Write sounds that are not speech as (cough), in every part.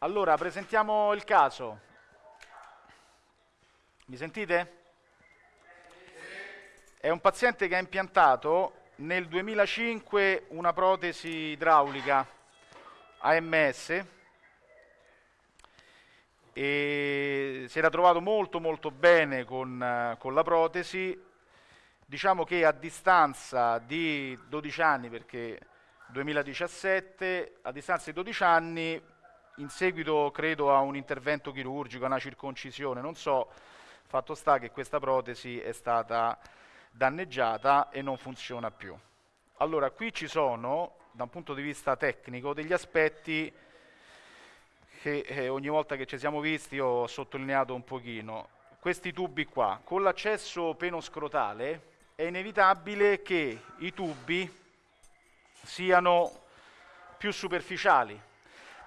Allora, presentiamo il caso. Mi sentite? È un paziente che ha impiantato nel 2005 una protesi idraulica AMS e si era trovato molto molto bene con, con la protesi. Diciamo che a distanza di 12 anni, perché 2017, a distanza di 12 anni, in seguito credo a un intervento chirurgico, a una circoncisione, non so, fatto sta che questa protesi è stata danneggiata e non funziona più. Allora, qui ci sono, da un punto di vista tecnico, degli aspetti che eh, ogni volta che ci siamo visti ho sottolineato un pochino. Questi tubi qua, con l'accesso penoscrotale è inevitabile che i tubi siano più superficiali.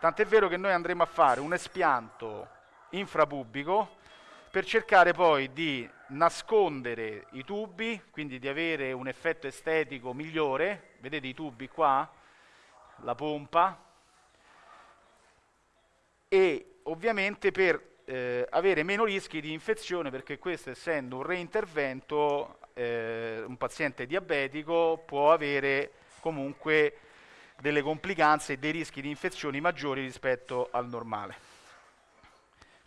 Tant'è vero che noi andremo a fare un espianto infrapubico per cercare poi di nascondere i tubi, quindi di avere un effetto estetico migliore. Vedete i tubi qua? La pompa. E ovviamente per eh, avere meno rischi di infezione, perché questo essendo un reintervento, eh, un paziente diabetico può avere comunque delle complicanze e dei rischi di infezioni maggiori rispetto al normale.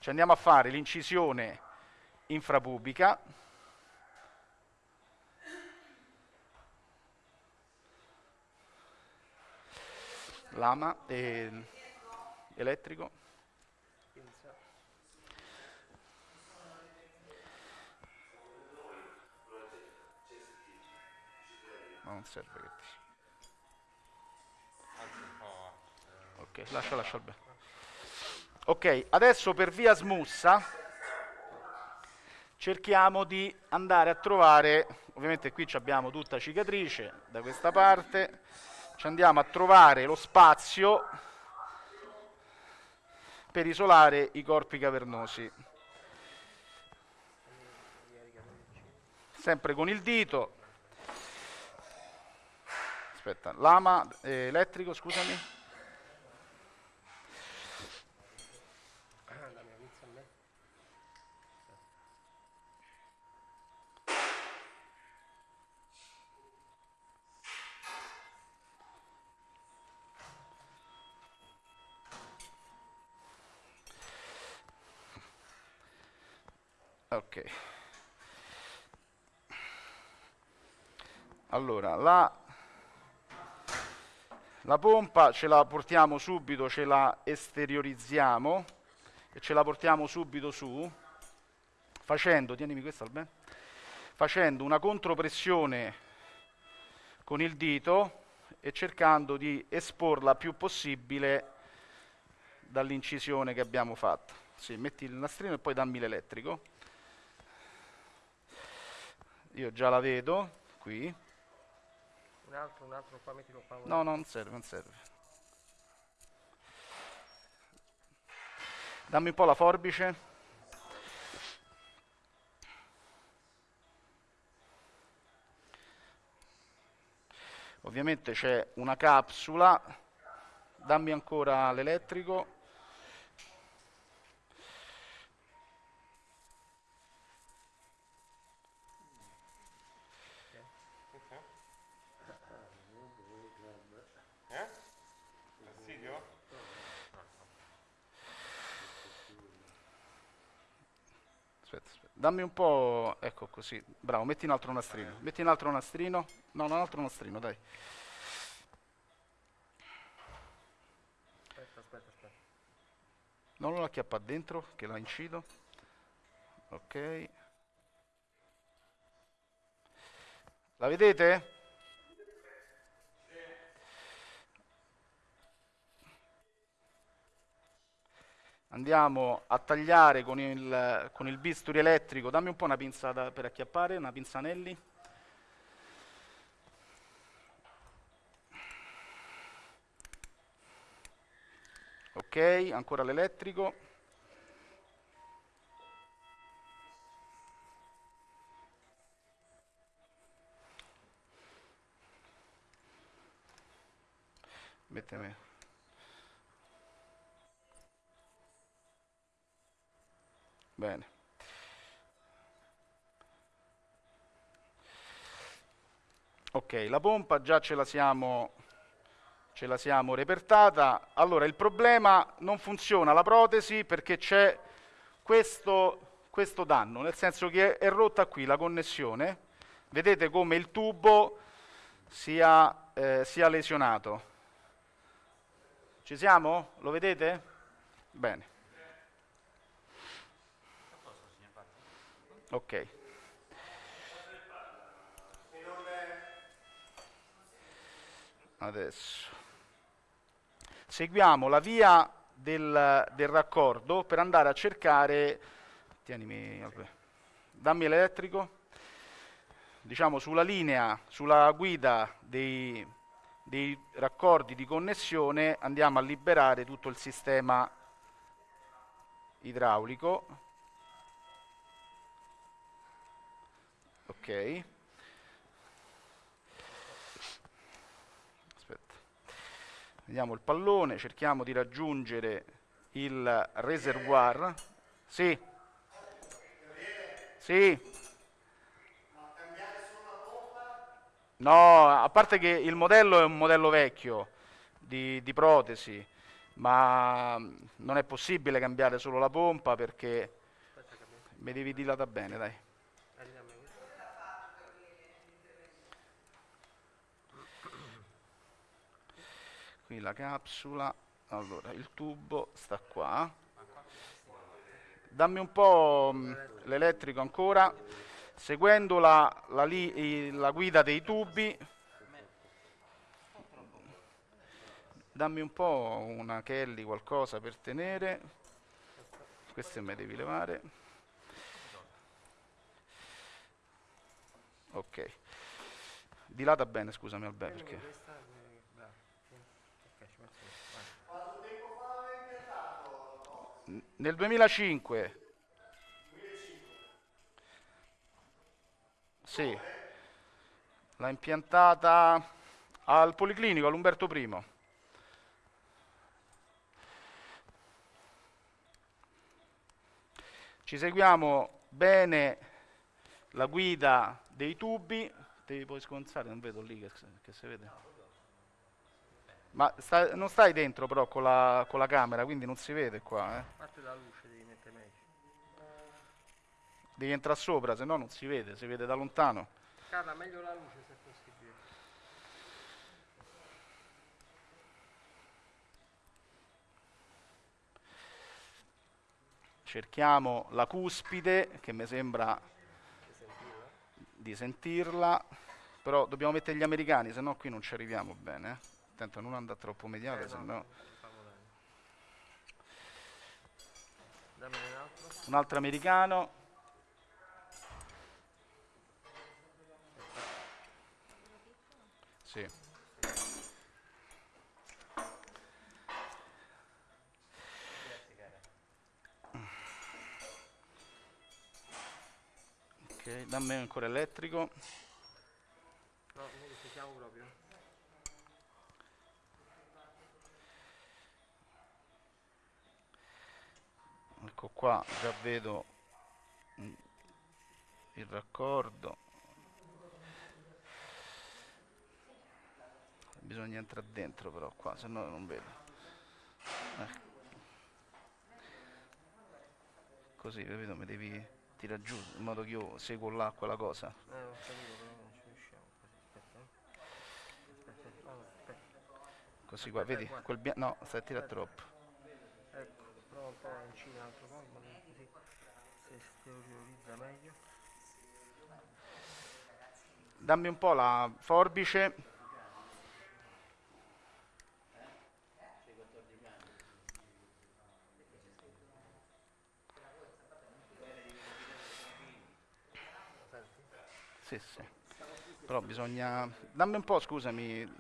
Ci andiamo a fare l'incisione infrapubica. Lama e elettrico. Non serve che Ok, lascia, lascia il bene. Ok, adesso per via smussa cerchiamo di andare a trovare, ovviamente qui abbiamo tutta cicatrice da questa parte, ci andiamo a trovare lo spazio per isolare i corpi cavernosi. Sempre con il dito. Aspetta, lama eh, elettrico, scusami. Ok. Allora, la, la pompa ce la portiamo subito, ce la esteriorizziamo e ce la portiamo subito su, facendo, tienimi questa al facendo una contropressione con il dito e cercando di esporla più possibile dall'incisione che abbiamo fatto. Sì, metti il nastrino e poi dammi l'elettrico. Io già la vedo qui. Un altro, un altro, qua mettilo qua. No, no, non serve, non serve. Dammi un po' la forbice. Ovviamente c'è una capsula. Dammi ancora l'elettrico. Dammi un po', ecco così, bravo, metti un altro nastrino, metti un altro nastrino, no, un altro nastrino, dai. Aspetta, aspetta, aspetta. Non lo acchiappa dentro, che la incido. Ok. La vedete? Andiamo a tagliare con il, con il bisturi elettrico, dammi un po' una pinza da, per acchiappare, una pinza anelli. Ok, ancora l'elettrico. Metteme Bene. Ok, la pompa già ce la siamo, ce la siamo repertata. Allora, il problema non funziona la protesi perché c'è questo, questo danno, nel senso che è rotta qui la connessione. Vedete come il tubo sia, eh, sia lesionato. Ci siamo? Lo vedete? Bene. Ok. Adesso. Seguiamo la via del, del raccordo per andare a cercare... Tienimi, Albe. dammi l'elettrico. Diciamo sulla linea, sulla guida dei, dei raccordi di connessione andiamo a liberare tutto il sistema idraulico. Ok. Aspetta. Vediamo il pallone, cerchiamo di raggiungere il reservoir. Sì. Sì. No, a parte che il modello è un modello vecchio di, di protesi, ma mm, non è possibile cambiare solo la pompa perché mi devi dilatare bene, dai. Eh, dammi questo. Qui la capsula, allora il tubo sta qua. Dammi un po' mm, l'elettrico ancora, seguendo la, la li- la guida dei tubi. Dammi un po' una Kelly, qualcosa per tenere. Queste me devi levare. Ok. Dilata bene, scusami Albè, perché... questa, eh, bravo, sì. Ok, ci metto questo, vai. N- Nel 2005. Sì. L'ha impiantata al Policlinico, all'Umberto I. Ci seguiamo bene la guida dei tubi. Devi poi sconzare, non vedo lì che, che si vede. Ma sta- non stai dentro però con la, con la camera, quindi non si vede qua. Eh. Parte la luce, devi mettere meglio. Devi entrare sopra, se no non si vede, si vede da lontano. Carla, meglio la luce se possibile. Cerchiamo la cuspide, che mi sembra di sentirla, però dobbiamo mettere gli americani, se no qui non ci arriviamo bene. A non andare troppo mediale, Eh, se no, un altro. Americano. Sì. Ok, dammi ancora elettrico. No, noi lo sentiamo proprio. Ecco qua, già vedo il raccordo. Bisogna entrare dentro però qua, se no non vedo. Ecco. Così, capito? Mi devi tirare giù in modo che io seguo là quella cosa. Eh, ho capito, però non ci riusciamo. Aspetta, eh. Aspetta, aspetta. Così qua, vedi? Quel bia- no, stai a tirare troppo. Un po' a incina l'altro colmo, così si esteriorizza meglio. Dammi un po' la forbice. Sì, sì. Però bisogna... Dammi un po', scusami,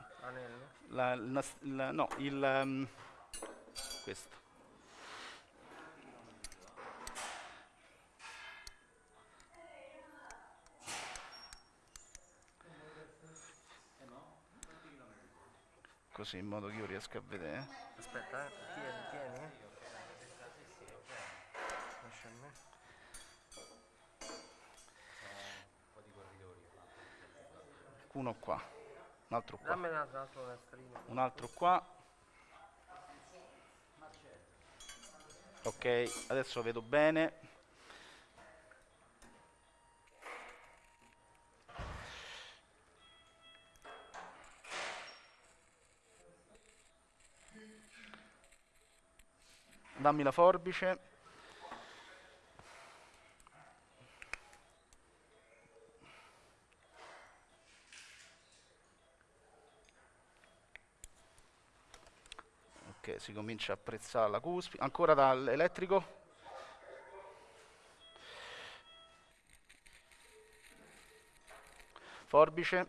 la, nas- il- no, il... ehm, questo. così in modo che io riesca a vedere. Aspetta, eh. tieni, tieni. Eh. Lascia a me. Uno qua, un altro qua. Dammi un altro nastrino. Un altro qua. Ok, adesso vedo bene. Dammi la forbice. Ok, si comincia a apprezzare la cuspide. Ancora dall'elettrico. Forbice.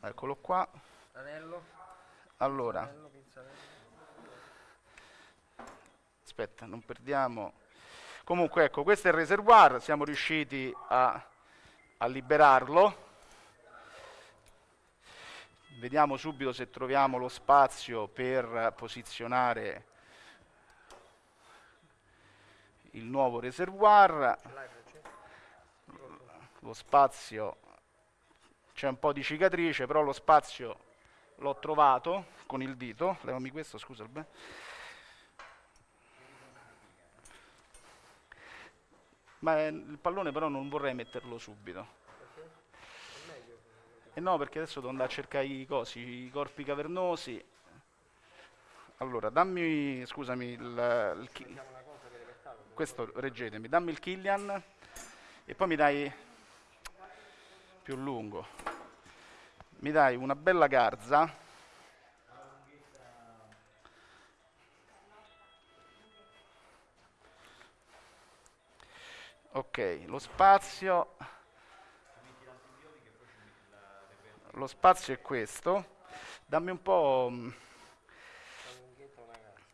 Eccolo qua. Anello. Allora, aspetta, non perdiamo. Comunque, ecco, questo è il reservoir, siamo riusciti a, a liberarlo. Vediamo subito se troviamo lo spazio per posizionare il nuovo reservoir. Lo spazio c'è un po' di cicatrice, però lo spazio l'ho trovato con il dito. Levami questo, scusa. Albe. Ma eh, il pallone però non vorrei metterlo subito. E no, perché adesso devo andare a cercare i cosi, i corpi cavernosi. Allora, dammi, scusami, il, il questo reggetemi, dammi il Killian e poi mi dai più lungo. Mi dai una bella garza. Ok, lo spazio. Lo spazio è questo. Dammi un po'. mm.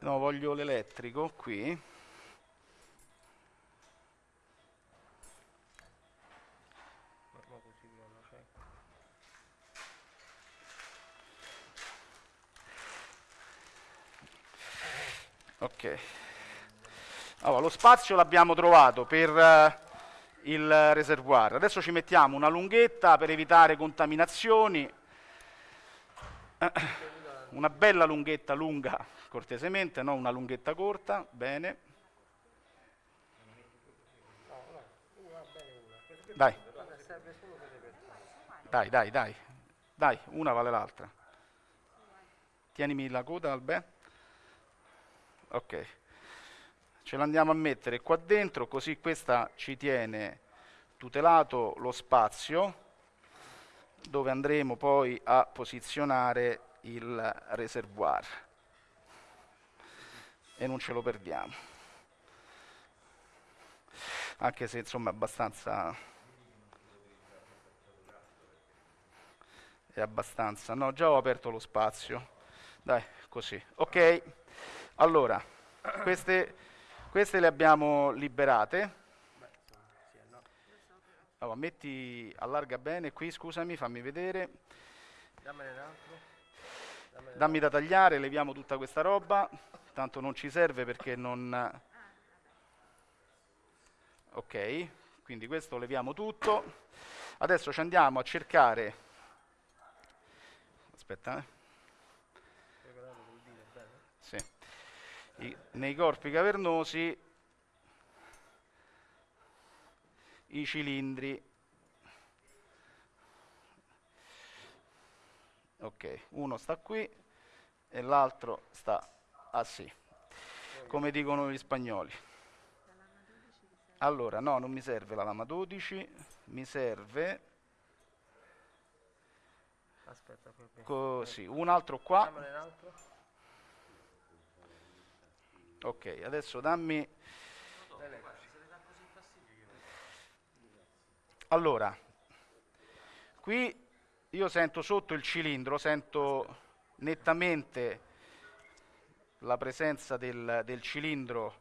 No, voglio l'elettrico qui. Ma ma così non lo c'è. Ok. Allora, lo spazio l'abbiamo trovato per eh, il reservoir. Adesso ci mettiamo una lunghetta per evitare contaminazioni. Una bella lunghetta lunga, cortesemente, non una lunghetta corta. Bene. Dai, dai, dai, dai. Dai, una vale l'altra. Tienimi la coda, Albè. Ok. Ce l'andiamo a mettere qua dentro, così questa ci tiene tutelato lo spazio dove andremo poi a posizionare il reservoir. E non ce lo perdiamo. Anche se insomma è abbastanza è abbastanza. No, già ho aperto lo spazio. Dai, così. Ok. Allora, queste, queste le abbiamo liberate. Allora, metti, allarga bene qui, scusami, fammi vedere. Dammi da tagliare, leviamo tutta questa roba. Tanto non ci serve perché non... Ok, quindi questo leviamo tutto. Adesso ci andiamo a cercare... Aspetta, eh. preparato col dito, bene. Sì. I- nei corpi cavernosi i cilindri. Ok, uno sta qui e l'altro sta ah sì, come dicono gli spagnoli. Allora, no, non mi serve la lama 12, mi serve Aspetta, così, un altro qua. Ok, adesso dammi. Allora, qui io sento sotto il cilindro, sento nettamente la presenza del, del cilindro.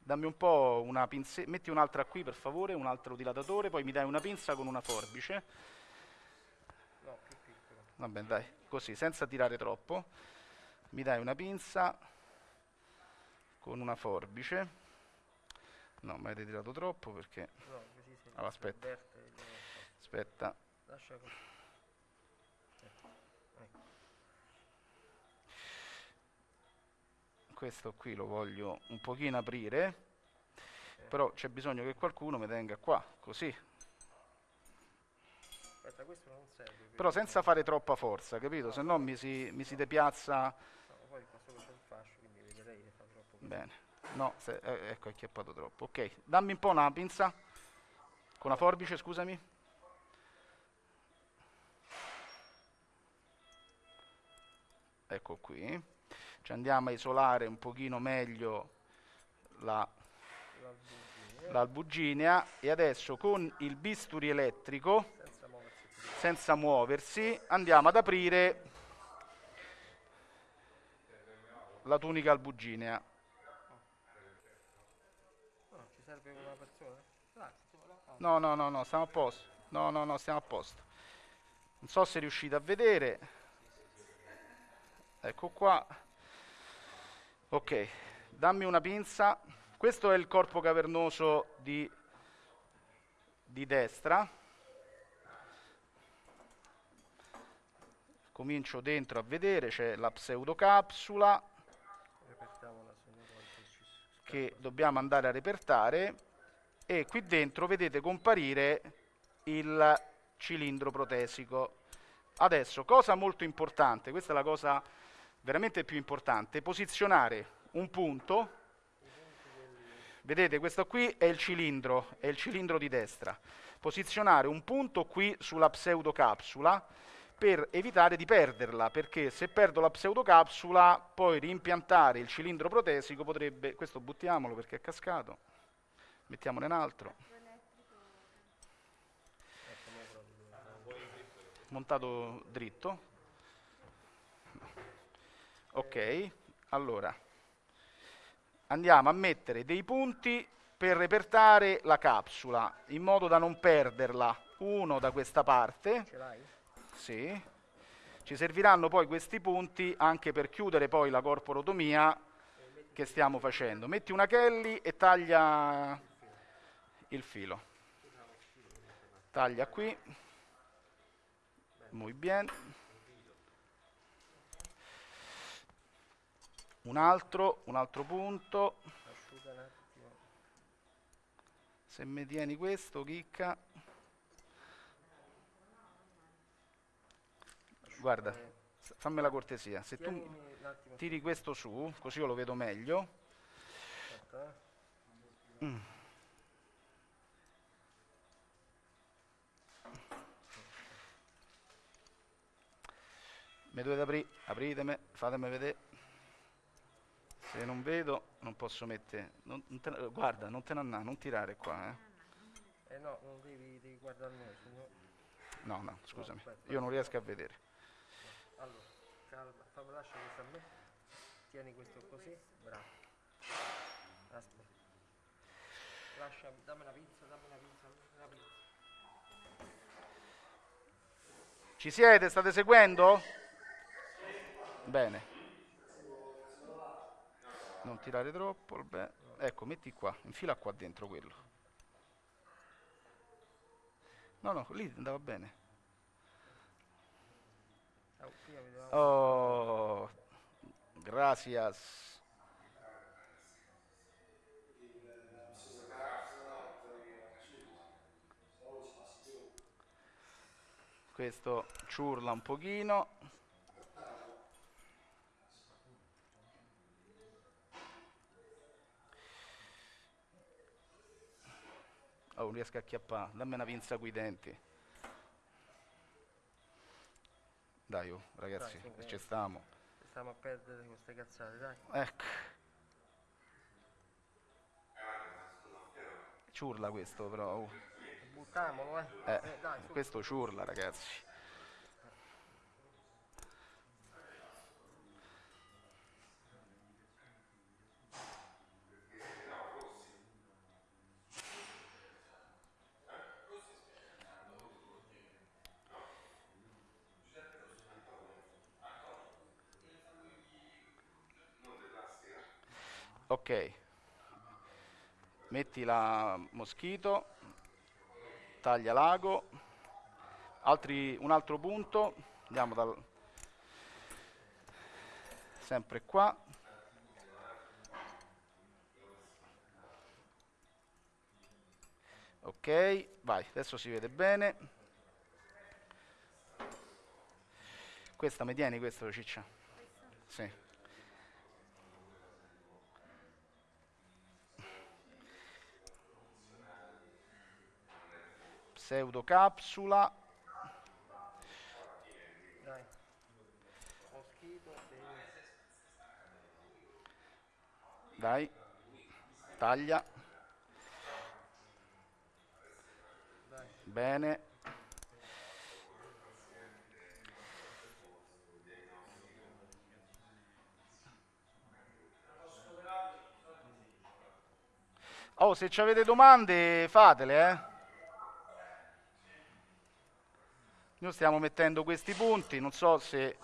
Dammi un po' una pinzetta, metti un'altra qui per favore, un altro dilatatore, poi mi dai una pinza con una forbice. No, più piccolo. Vabbè, dai, così, senza tirare troppo. Mi dai una pinza con una forbice. No, mi avete tirato troppo perché... No, Allora, aspetta. Aspetta. Lascia così. Ecco, ecco. Questo qui lo voglio un pochino aprire. Però c'è bisogno che qualcuno mi tenga qua, così. Aspetta, questo non serve. per- Però senza fare troppa forza, capito? Se no mi si, mi si depiazza... No, poi questo c'è il fascio, quindi eviterei di fare troppo così. Bene. No, se- eh, ecco, è acchiappato troppo. Ok, dammi un po' una pinza. Con la forbice, scusami. Ecco qui. Ci andiamo a isolare un pochino meglio la, L'albugine, l'albuginea e adesso con il bisturi elettrico, senza muoversi senza muoversi, andiamo ad aprire la tunica albuginea. No, no, no, no, stiamo a posto. No, no, no, stiamo a posto. Non so se riuscite a vedere. Ecco qua. Ok, dammi una pinza. Questo è il corpo cavernoso di, di destra. Comincio dentro a vedere, c'è la pseudocapsula che dobbiamo andare a repertare e qui dentro vedete comparire il cilindro protesico. Adesso, cosa molto importante, questa è la cosa veramente più importante, posizionare un punto, vedete questo qui è il cilindro, è il cilindro di destra, posizionare un punto qui sulla pseudocapsula per evitare di perderla, perché se perdo la pseudocapsula poi rimpiantare il cilindro protesico potrebbe, questo buttiamolo perché è cascato, mettiamone un altro, montato dritto. Ok, allora andiamo a mettere dei punti per repertare la capsula in modo da non perderla. Uno da questa parte, sì. Ci serviranno poi questi punti anche per chiudere poi la corporotomia che stiamo facendo. Metti una Kelly e taglia il filo. Taglia qui. Muy bien. Un altro, un altro punto. Se mi tieni questo, chicca. Guarda, fammi la cortesia. Se tu tiri questo su, così io lo vedo meglio. Eh. Mm. Mi dovete aprire, apritemi, fatemi vedere. Se non vedo, non posso mettere. non- non te- guarda, non te ne andare, non tirare qua. Eh. Eh no, non devi, devi guardare noi, sennò... No, no, scusami, aspetta. io non riesco a vedere. Allora, calma, fammi lascia questo a me. Tieni questo così, bravo. Aspetta. Lascia, dammi una pinza, dammi una pinza, una pinza. Ci siete? State seguendo? Bene. Non tirare troppo. vabbè. Ecco, metti qua, infila qua dentro quello. No, no, lì andava bene. Oh, gracias. Questo ciurla un pochino. Oh, non riesco a acchiappare. Dammi una pinza coi denti. Dai, oh, ragazzi, Dai, su, ci eh. stiamo. Stiamo a perdere queste cazzate, dai. Ecco. Ciurla questo però. oh. Buttiamolo, eh. Eh, Eh, dai, questo ciurla ragazzi. Ok. metti la moschito, taglia l'ago, Altri, un altro punto, andiamo dal, sempre qua, ok, vai, adesso si vede bene, questa mi tieni questo ciccia? Sì. Pseudocapsula Dai. Taglia bene Oh, se avete domande fatele, eh. Noi stiamo mettendo questi punti, non so se,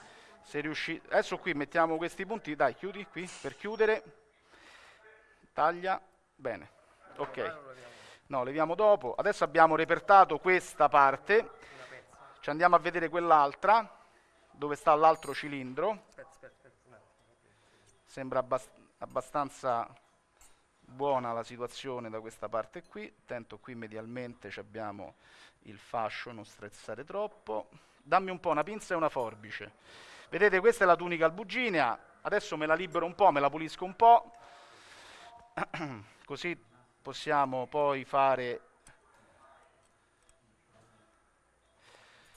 se riuscite... Adesso qui mettiamo questi punti, dai, chiudi qui per chiudere. Taglia, bene, ok. No, leviamo dopo. Adesso abbiamo repertato questa parte, ci andiamo a vedere quell'altra, dove sta l'altro cilindro. Sembra abbast abbastanza buona la situazione da questa parte qui. Attento, qui medialmente abbiamo il fascio, non strezzare troppo. Dammi un po' una pinza e una forbice. Vedete, questa è la tunica albuginea, adesso me la libero un po', me la pulisco un po', (clears throat) così possiamo poi fare...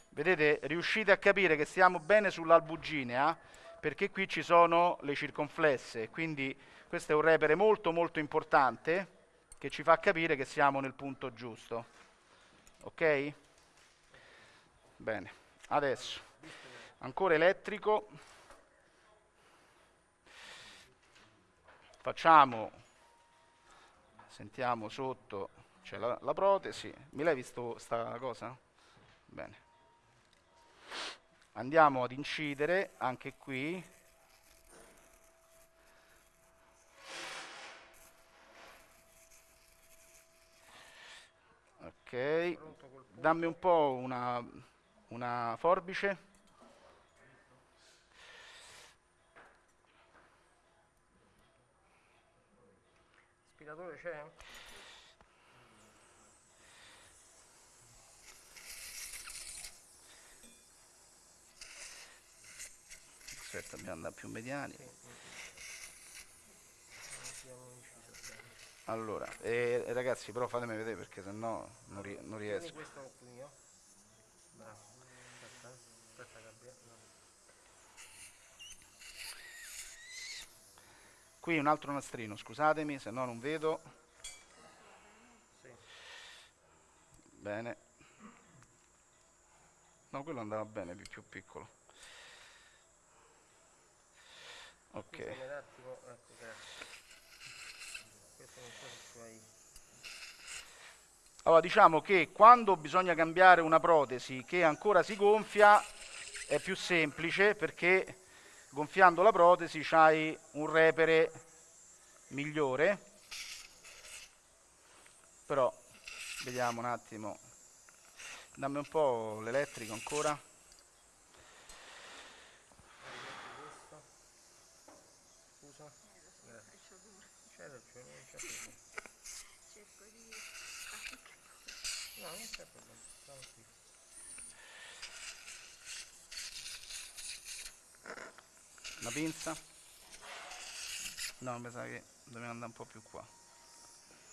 Vedete, riuscite a capire che stiamo bene sull'albuginea, perché qui ci sono le circonflesse, quindi questo è un repere molto molto importante che ci fa capire che siamo nel punto giusto. Ok? Bene, adesso ancora elettrico. Facciamo, sentiamo sotto, c'è la, la protesi. Mi l'hai visto sta cosa? Bene. Andiamo ad incidere anche qui Ok, dammi un po' una, una forbice. Aspiratore c'è? Aspetta, dobbiamo andare più mediani. Allora, eh, ragazzi, però fatemi vedere perché sennò non, ri non riesco. Qui un altro nastrino, scusatemi, se no non vedo. Bene. No, quello andava bene, più piccolo. Ok. Ecco, grazie. Allora diciamo che quando bisogna cambiare una protesi che ancora si gonfia è più semplice perché gonfiando la protesi c'hai un repere migliore però vediamo un attimo dammi un po' l'elettrico ancora Una pinza? No, mi sa che dobbiamo andare un po' più qua.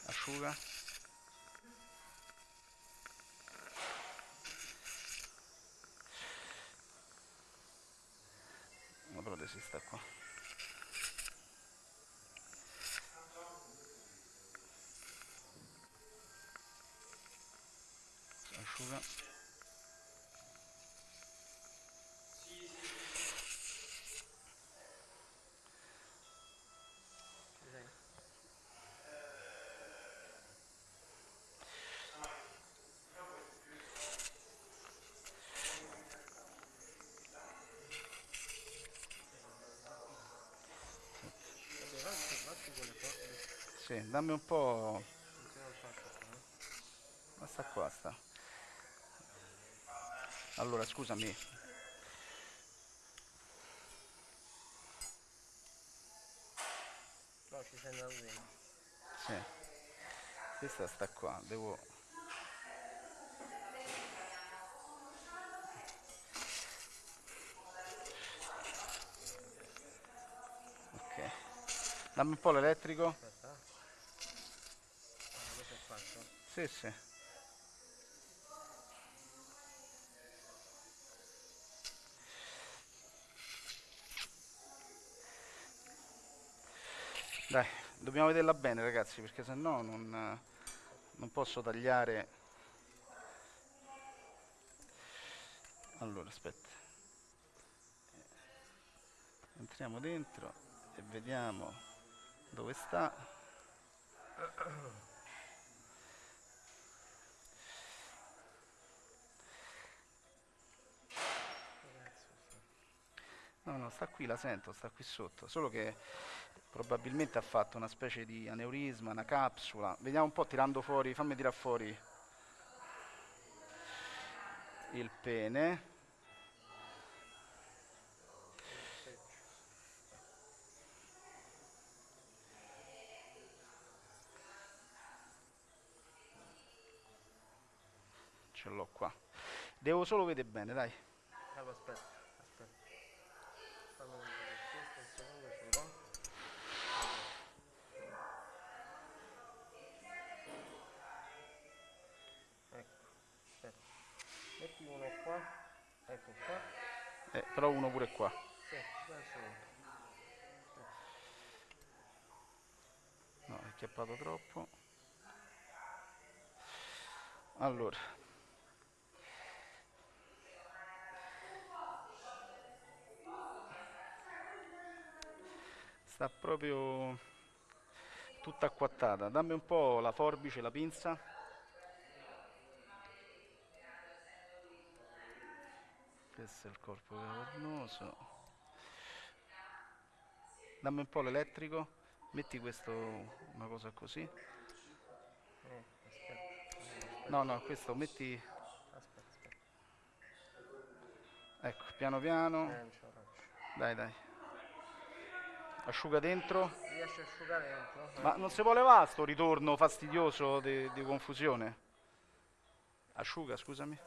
Asciuga. La protesi sta qua. Sì, dammi un po'... sta qua, sta. Allora, scusami. No, ci sei andato dentro. Sì. Questa sta qua, devo... Ok. Dammi un po' l'elettrico. Aspetta. eh. Ah, questo è fatto. Sì, sì. Dai, dobbiamo vederla bene ragazzi, perché se no non, non posso tagliare. Allora, aspetta. Entriamo dentro e vediamo dove sta. No, no, sta qui, la sento, sta qui sotto, solo che probabilmente ha fatto una specie di aneurisma, una capsula. Vediamo un po' tirando fuori, fammi tirare fuori il pene. Ce l'ho qua. Devo solo vedere bene, dai. Allora, aspetta. Eh, però uno pure qua. No, è chiappato troppo. Allora. Sta proprio tutta acquattata. Dammi un po' la forbice, la pinza. Questo è il corpo cavernoso. Dammi un po' l'elettrico. Metti questo, una cosa così. No, no, questo metti... Ecco, piano piano. Dai, dai. Asciuga dentro. Ma non si può levare sto ritorno fastidioso di, di confusione? Asciuga, scusami.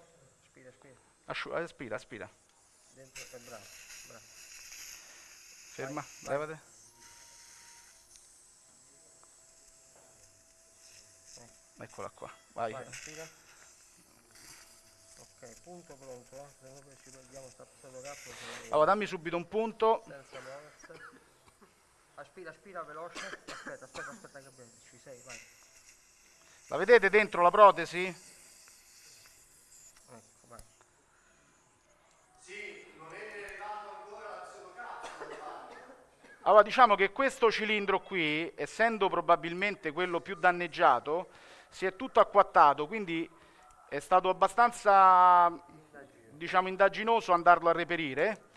Spira, spira. Asciuga, aspira, aspira. Dentro, bravo, bravo. Ferma, vai. levate. Eccola qua. Vai. Vai, spira. Ok, punto pronto, eh. Se no ci perdiamo sta fotocappa Allora, dammi subito un punto. senza muoversi. Aspira, aspira, veloce. Aspetta, aspetta, aspetta che. Ci sei, vai. La vedete dentro la protesi? Ecco, vai. Allora diciamo che questo cilindro qui, essendo probabilmente quello più danneggiato, si è tutto acquattato, quindi è stato abbastanza diciamo indaginoso andarlo a reperire,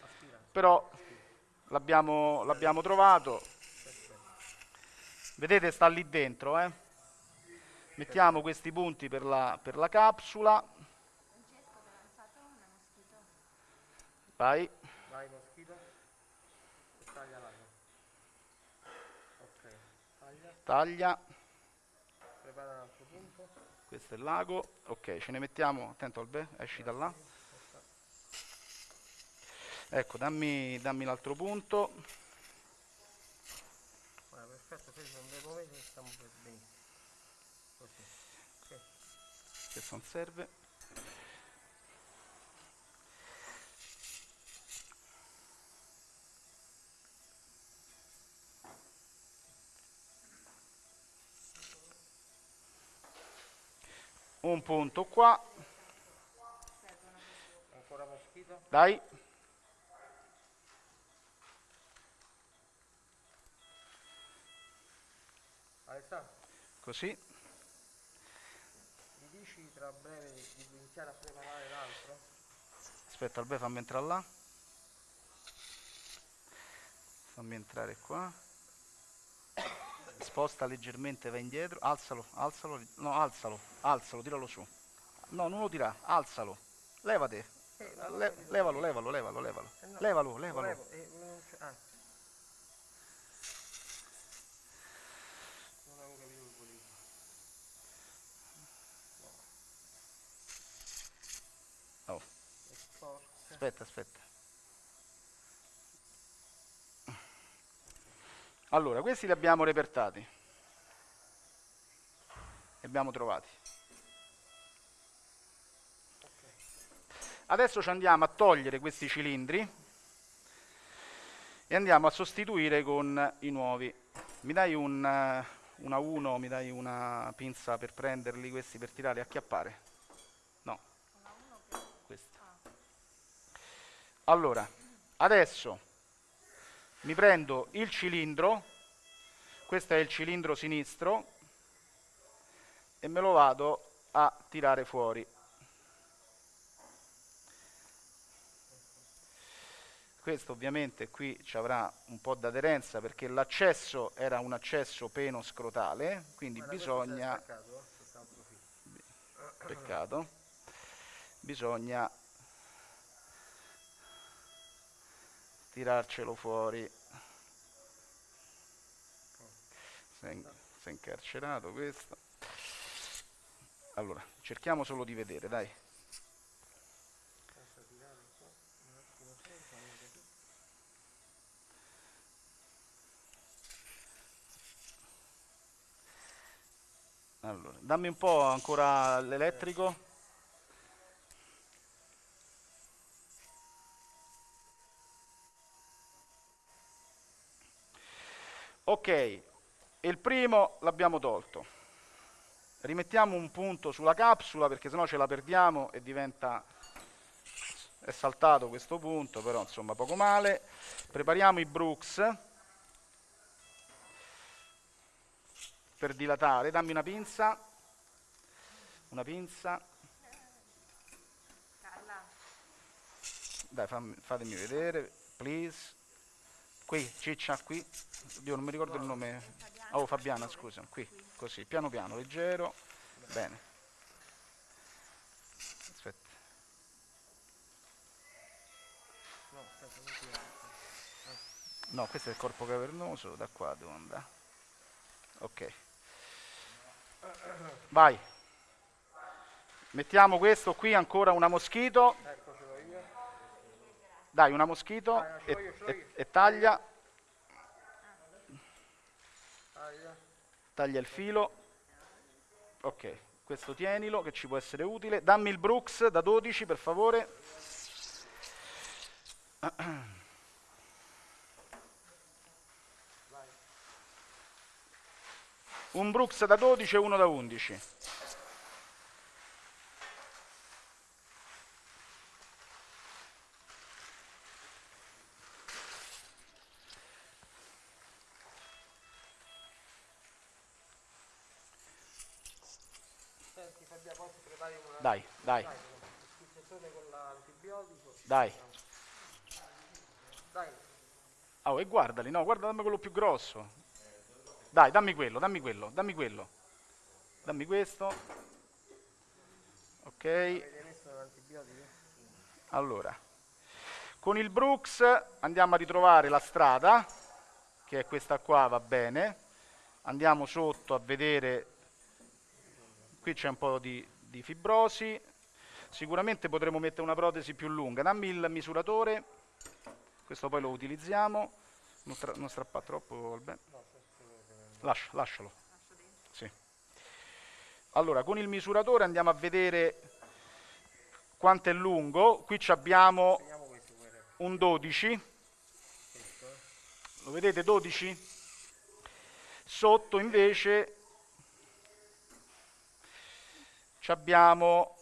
però l'abbiamo, l'abbiamo trovato. Vedete sta lì dentro, eh? Mettiamo questi punti per la, per la capsula. Vai. Vai, moschito. Taglia l'ago. Ok, taglia. Taglia. Prepara un altro punto. Questo è il lago. Ok, ce ne mettiamo. Attento Albe, esci da là. Ecco, dammi, dammi l'altro punto. Guarda, perfetto, fermo, non devo vedere, stiamo per benissimo. Così. Ok. Questo non serve. Un punto qua. Dai. Alessandro, Così. mi dici tra breve di, di iniziare a preparare l'altro? Aspetta, Albe, fammi entrare là. Fammi entrare qua. Sposta leggermente, vai indietro. Alzalo, alzalo. No, alzalo, alzalo, tiralo su. No, non lo tira, alzalo. Levate. Eh, Le- levalo, levalo, levalo, levalo. Eh, no, Levalo, lo levalo. levo, eh, non c'è- ah. Non avevo capito che volevi fare. Oh, È sporca. aspetta, aspetta. Allora, questi li abbiamo repertati. Li abbiamo trovati. Adesso ci andiamo a togliere questi cilindri e andiamo a sostituire con i nuovi. Mi dai un, una 1, mi dai una pinza per prenderli questi per tirare e acchiappare? No. Questa. Allora, adesso mi prendo il cilindro, questo è il cilindro sinistro, e me lo vado a tirare fuori. Questo ovviamente qui ci avrà un po' d'aderenza perché l'accesso era un accesso peno-scrotale, quindi Guarda, bisogna, eh, peccato, bisogna tirarcelo fuori. È incarcerato questo. Allora, cerchiamo solo di vedere, dai. Allora, dammi un po' ancora l'elettrico. Ok, il primo l'abbiamo tolto. Rimettiamo un punto sulla capsula perché sennò ce la perdiamo e diventa... È saltato questo punto, però insomma poco male. Prepariamo i Brooks per dilatare. Dammi una pinza. Una pinza. Dai, fammi- fatemi vedere, please. Qui, ciccia, qui. Dio, non mi ricordo il nome. Oh, Fabiana, scusa. Qui, così, piano piano, leggero. Bene. Aspetta. No, questo è il corpo cavernoso, da qua devo andare. Ok. Vai. Mettiamo questo qui ancora una moschito. Ecco, ce l'ho io. Dai, una moschito ce l'ho e, io, e- e taglia, Taglia. taglia il filo. Ok, questo tienilo che ci può essere utile. Dammi il Brooks da 12 per favore. (clears throat) Un Brooks da 12 e uno da 11. Senti, Fabiano, poi ti prepari una... Dai, dai, Dai, il sensore con l'antibiotico. dai. Dai, Oh, e guardali, no, guarda, dammi quello più grosso. Dai, dammi quello, dammi quello, dammi quello. Dammi questo. Ok, allora. Con il Brooks andiamo a ritrovare la strada, che è questa qua, va bene. Andiamo sotto a vedere, qui c'è un po' di, di fibrosi. Sicuramente potremo mettere una protesi più lunga. Dammi il misuratore, questo poi lo utilizziamo. Non, non strappa troppo, Alben. Lascia- lascialo. Sì. Allora, con il misuratore andiamo a vedere quanto è lungo. Qui abbiamo un 12. Questo, eh. Lo vedete 12? Sotto invece abbiamo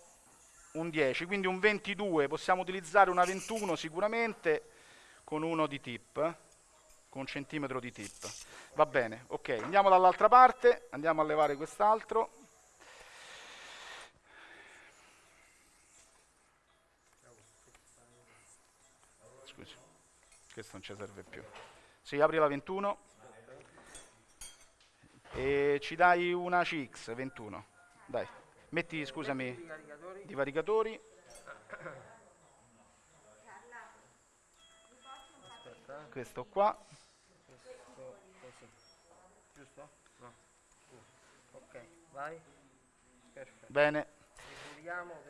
un 10, quindi un 22. Possiamo utilizzare una 21 sicuramente con uno di tip, con un centimetro di tip. Va bene, ok. Andiamo dall'altra parte, andiamo a levare quest'altro. Scusi, questo non ci serve più. Sì, apri la 21 e ci dai una CX 21. Dai, Metti, scusami, divaricatori. Questo qua. Giusto? No. Uh, Ok, vai. Perfetto. Bene.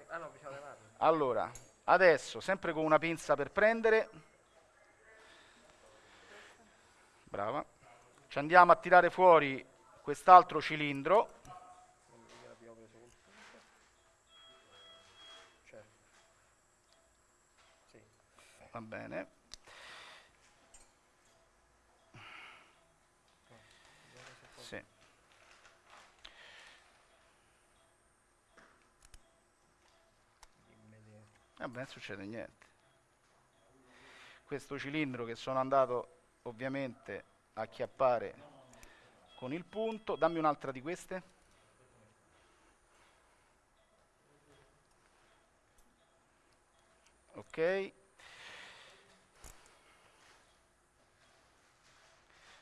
Ah no, bisogna levarlo. Allora, adesso, sempre con una pinza per prendere. Brava. Ci andiamo a tirare fuori quest'altro cilindro. Non mi che l'abbiamo preso col punto. Certo. Sì. Va bene. Vediamo se poi- Sì. immediato. Vabbè, non succede niente. Questo cilindro che sono andato ovviamente a acchiappare con il punto. Dammi un'altra di queste. Ok.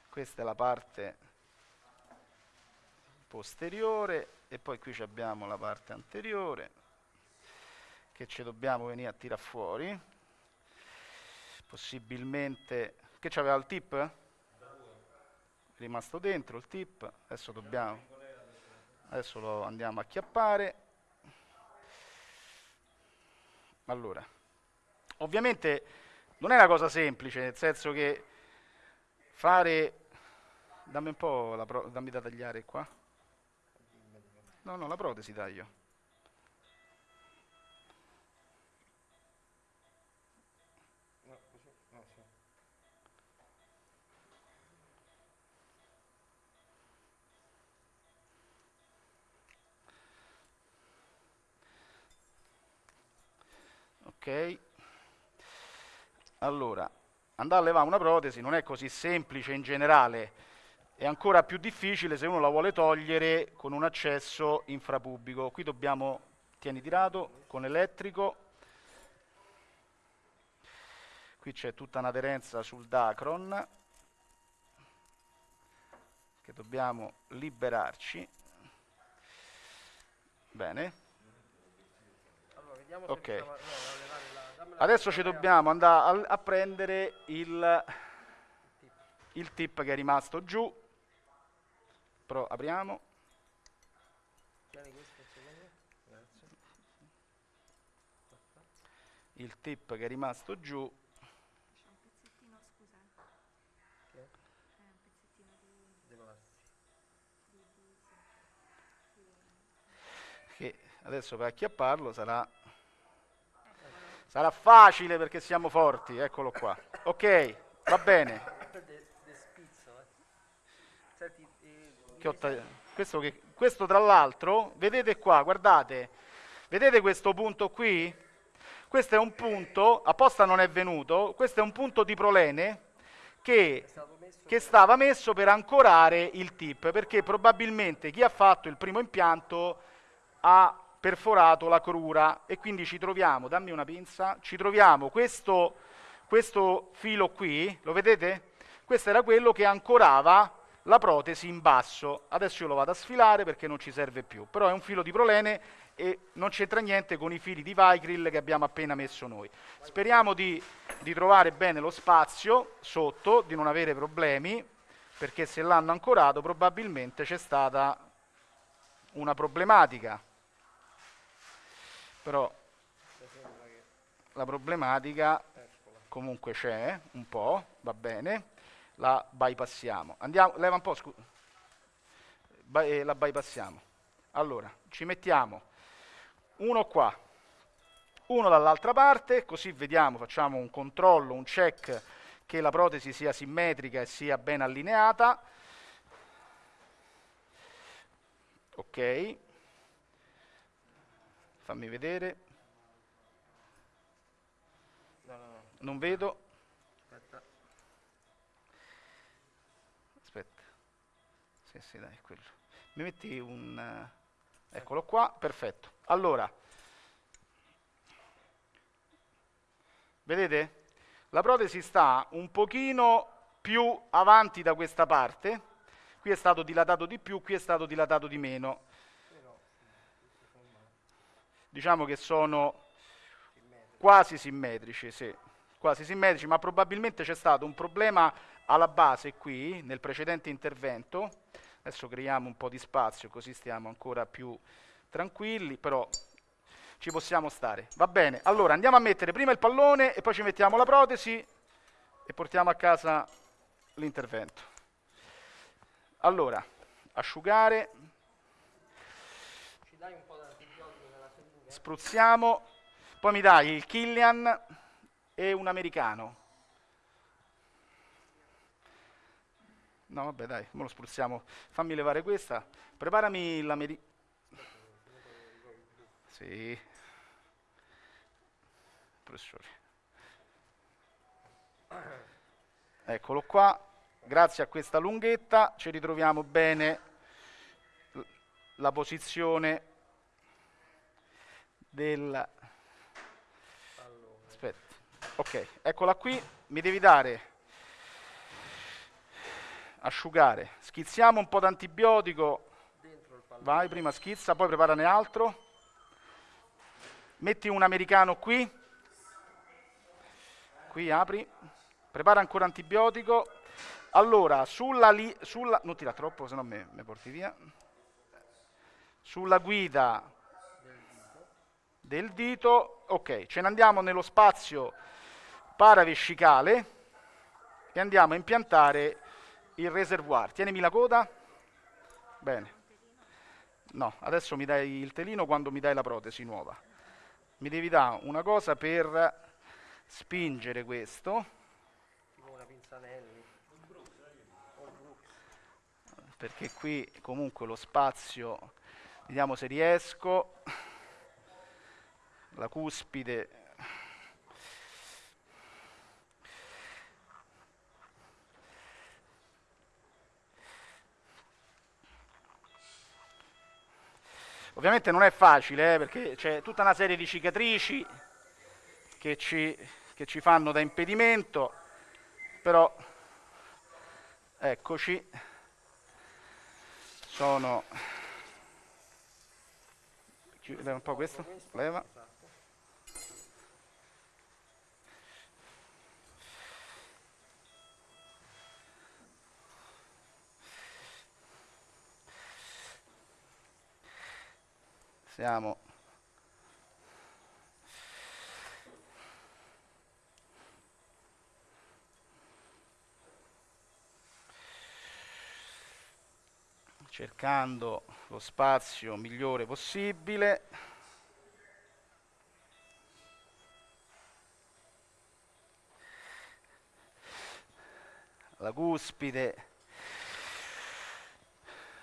Questa è la parte posteriore e poi qui abbiamo la parte anteriore che ci dobbiamo venire a tirare fuori. Possibilmente... Che c'aveva il tip? È rimasto dentro il tip. Adesso dobbiamo... Adesso lo andiamo a chiappare. Allora, ovviamente non è una cosa semplice, nel senso che fare... Dammi un po' la pro- dammi da tagliare qua. No, no, la protesi taglio. Ok. Allora, andare a levare una protesi non è così semplice in generale, è ancora più difficile se uno la vuole togliere con un accesso infrapubblico. Qui dobbiamo, tieni tirato, con elettrico. Qui c'è tutta un'aderenza sul Dacron che dobbiamo liberarci. Bene. Ok. a, no, la... Adesso ci dobbiamo andare a, a prendere il, tip. il tip che è rimasto giù. Però apriamo. Il tip che è rimasto giù. Adesso per acchiapparlo sarà. Sarà facile perché siamo forti. Eccolo qua. Ok, va bene. Questo, che- questo tra l'altro, vedete qua, guardate, vedete questo punto qui? Questo è un punto, apposta non è venuto, questo è un punto di prolene che che stava messo per ancorare il tip, perché probabilmente chi ha fatto il primo impianto ha perforato la crura e quindi ci troviamo, dammi una pinza, ci troviamo questo, questo filo qui, lo vedete? Questo era quello che ancorava la protesi in basso. Adesso io lo vado a sfilare perché non ci serve più, però è un filo di prolene e non c'entra niente con i fili di Vicryl che abbiamo appena messo noi. Speriamo di, di trovare bene lo spazio sotto, di non avere problemi, perché se l'hanno ancorato probabilmente c'è stata una problematica. Però la problematica comunque c'è, un po', va bene, la bypassiamo. Andiamo, leva un po', scu- By- eh, la bypassiamo. Allora, ci mettiamo uno qua, uno dall'altra parte, così vediamo, facciamo un controllo, un check che la protesi sia simmetrica e sia ben allineata. Ok. Fammi vedere. No, no, no. Non vedo. Aspetta. Aspetta. Sì, sì, dai, quello. Mi metti un... eh, eccolo qua, perfetto. Allora, vedete? La protesi sta un pochino più avanti da questa parte. Qui è stato dilatato di più, qui è stato dilatato di meno. Diciamo che sono quasi simmetrici, sì, quasi simmetrici, ma probabilmente c'è stato un problema alla base qui, nel precedente intervento, adesso creiamo un po' di spazio così stiamo ancora più tranquilli, però ci possiamo stare. Va bene, allora andiamo a mettere prima il pallone e poi ci mettiamo la protesi e portiamo a casa l'intervento. Allora, asciugare, Ci dai un po' d'antibiotico nella seringa? Spruzziamo, poi mi dai il Killian e un americano. No, vabbè, dai, me lo spruzziamo. Fammi levare questa. Preparami l'americano. Sì. Professore. Eccolo qua. Grazie a questa lunghetta ci ritroviamo bene la posizione del... Allora, Aspetta. Ok, eccola qui. Mi devi dare asciugare. Schizziamo un po' d'antibiotico. Vai, prima schizza, poi preparane altro. Metti un americano qui. Qui apri. Prepara ancora antibiotico. Allora, sulla, li- sulla non tira troppo, se no me porti via. Sulla guida del dito, ok, ce ne andiamo nello spazio paravescicale e andiamo a impiantare il reservoir. Tienimi la coda. Bene. No, adesso mi dai il telino quando mi dai la protesi nuova. Mi devi dare una cosa per spingere questo, perché qui comunque lo spazio, vediamo se riesco, la cuspide. Ovviamente non è facile eh, perché c'è tutta una serie di cicatrici che ci, che ci fanno da impedimento, però eccoci, sono... Chi- Leva un po' questo, leva. Siamo... cercando lo spazio migliore possibile. La cuspide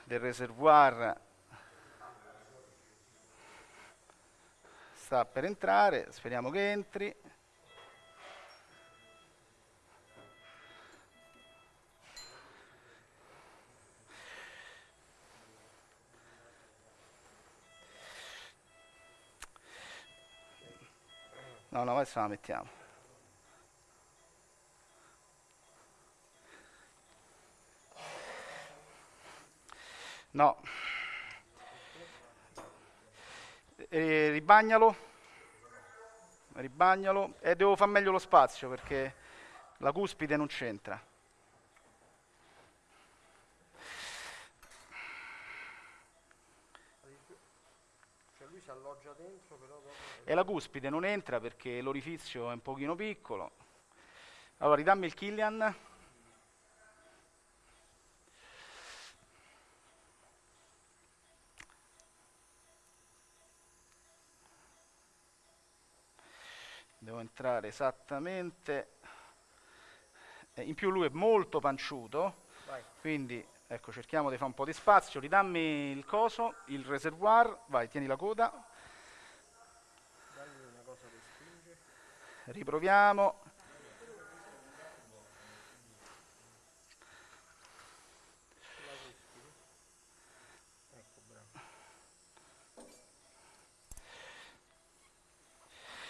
del reservoir sta per entrare, speriamo che entri. No, no, adesso la mettiamo. No. Ribagnalo. Ribagnalo. E devo far meglio lo spazio perché la cuspide non c'entra. E la cuspide non entra perché l'orifizio è un pochino piccolo. Allora, ridammi il Killian. Devo entrare esattamente. Eh, In più lui è molto panciuto, Vai. quindi ecco, cerchiamo di fare un po' di spazio. Ridammi il coso, il reservoir. Vai, tieni la coda. Riproviamo.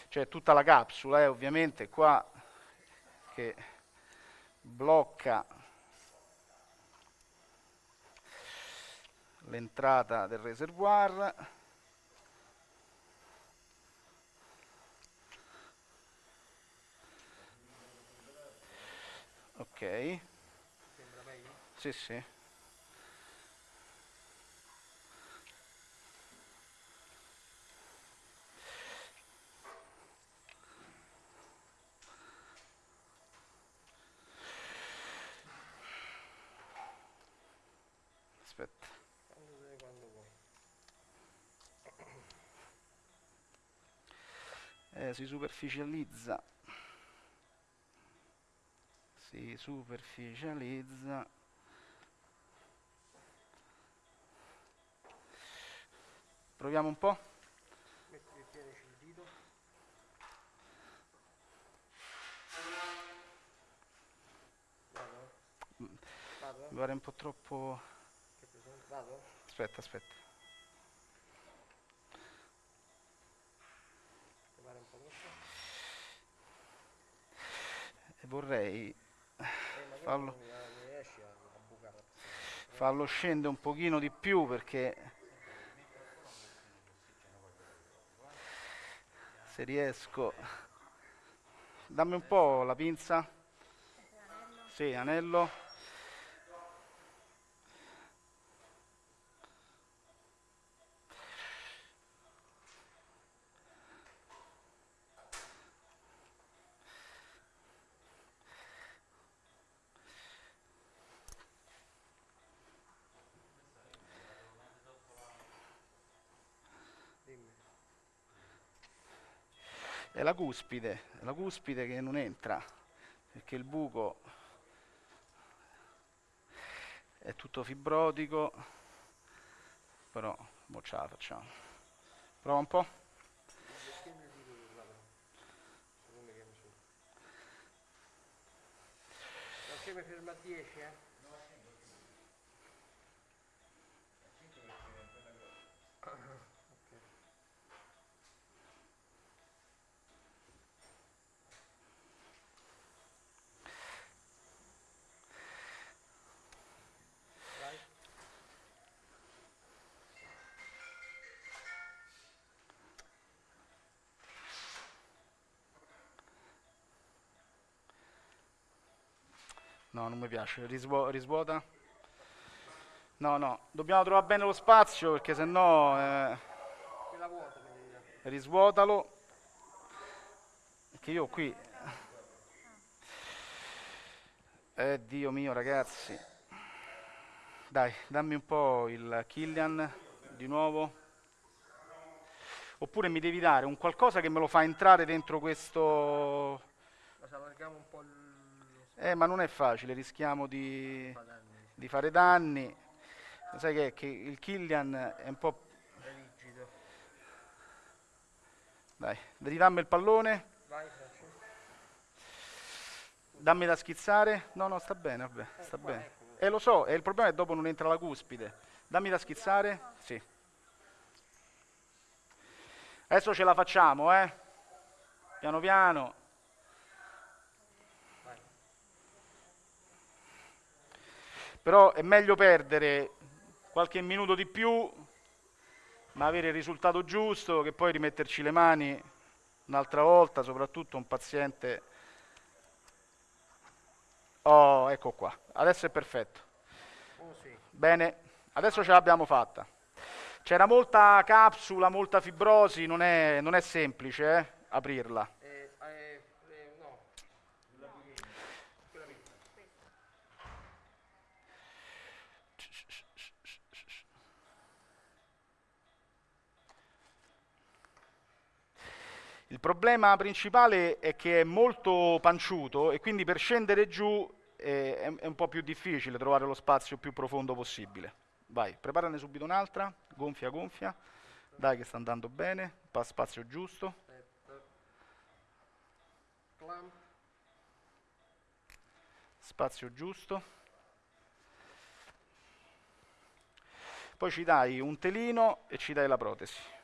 cioè tutta la capsula, è ovviamente qua che blocca l'entrata del reservoir. Ok. Sì sì. Aspetta. Eh, si superficializza. Si superficializza. Proviamo un po'. Vado? Mi pare un po' troppo... Vado? Aspetta, aspetta. E vorrei Eh, la pressione. farlo scendere un pochino di più perché... Se riesco... Dammi un po' la pinza. Sì, anello. Cuspide, la cuspide che non entra, perché il buco è tutto fibrotico, però mo ce la facciamo. Prova un po'. Che mi ferma a 10, eh? No, non mi piace, Risvuo- risvuota. No, no, dobbiamo trovare bene lo spazio perché sennò eh, risvuotalo. Perché io qui... Eh, Dio mio, ragazzi. Dai, dammi un po' il Killian di nuovo. Oppure mi devi dare un qualcosa che me lo fa entrare dentro questo... Allarghiamo un po' il Eh, ma non è facile, rischiamo di, di fare danni. Sai che, che il Killian è un po'... è rigido. Dai, ridammi il pallone, Vai, dammi da schizzare. No, no, sta bene, vabbè, Eh, sta qua, bene. ecco. Eh, lo so, e il problema è che dopo non entra la cuspide. Dammi da schizzare. Sì. Adesso ce la facciamo, eh. Piano piano. Però è meglio perdere qualche minuto di più, ma avere il risultato giusto, che poi rimetterci le mani un'altra volta, soprattutto un paziente... Oh, ecco qua. Adesso è perfetto. Oh sì. Bene, adesso ce l'abbiamo fatta. C'era molta capsula, molta fibrosi, non è, non è semplice eh, aprirla. Eh, eh, eh, no. Quella piccola. Il problema principale è che è molto panciuto e quindi per scendere giù eh, è, è un po' più difficile trovare lo spazio più profondo possibile. Vai, preparane subito un'altra, gonfia, gonfia. Dai che sta andando bene, pa- spazio giusto. Spazio giusto. Poi ci dai un telino e ci dai la protesi.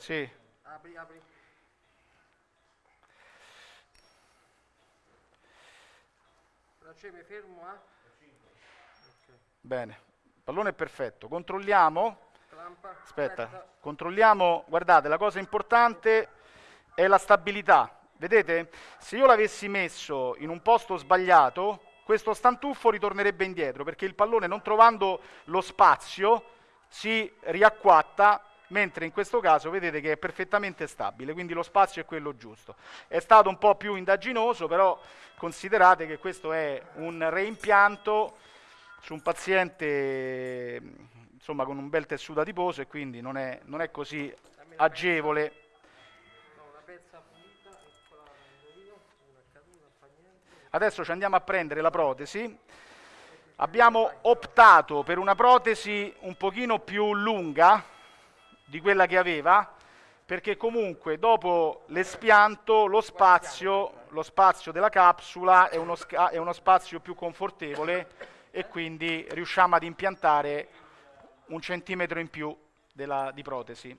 Sì, Apri, apri. Francesco, mi fermo a? Ok. bene. Il pallone è perfetto. Controlliamo. Clampa. Aspetta, controlliamo. Guardate, la cosa importante è la stabilità. Vedete? Se io l'avessi messo in un posto sbagliato, questo stantuffo ritornerebbe indietro perché il pallone non trovando lo spazio si riacquatta mentre in questo caso vedete che è perfettamente stabile, quindi lo spazio è quello giusto. È stato un po' più indaginoso, però considerate che questo è un reimpianto su un paziente insomma, con un bel tessuto adiposo e quindi non è, non è così agevole. Adesso ci andiamo a prendere la protesi. Abbiamo optato per una protesi un pochino più lunga di quella che aveva, perché comunque dopo l'espianto lo spazio, lo spazio della capsula è uno, è uno spazio più confortevole e quindi riusciamo ad impiantare un centimetro in più della, di protesi.